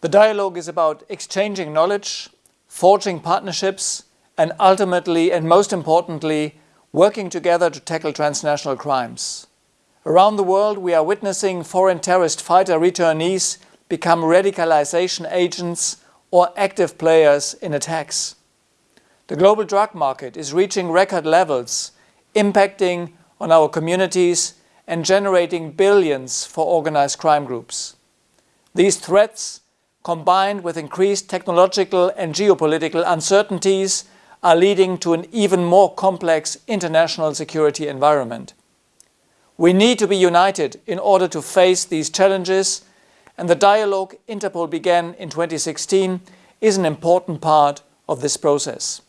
The dialogue is about exchanging knowledge, forging partnerships, and ultimately, and most importantly, working together to tackle transnational crimes. Around the world, we are witnessing foreign terrorist fighter returnees become radicalization agents or active players in attacks. The global drug market is reaching record levels, impacting on our communities and generating billions for organized crime groups. These threats, combined with increased technological and geopolitical uncertainties, are leading to an even more complex international security environment. We need to be united in order to face these challenges and the dialogue Interpol began in 2016 is an important part of this process.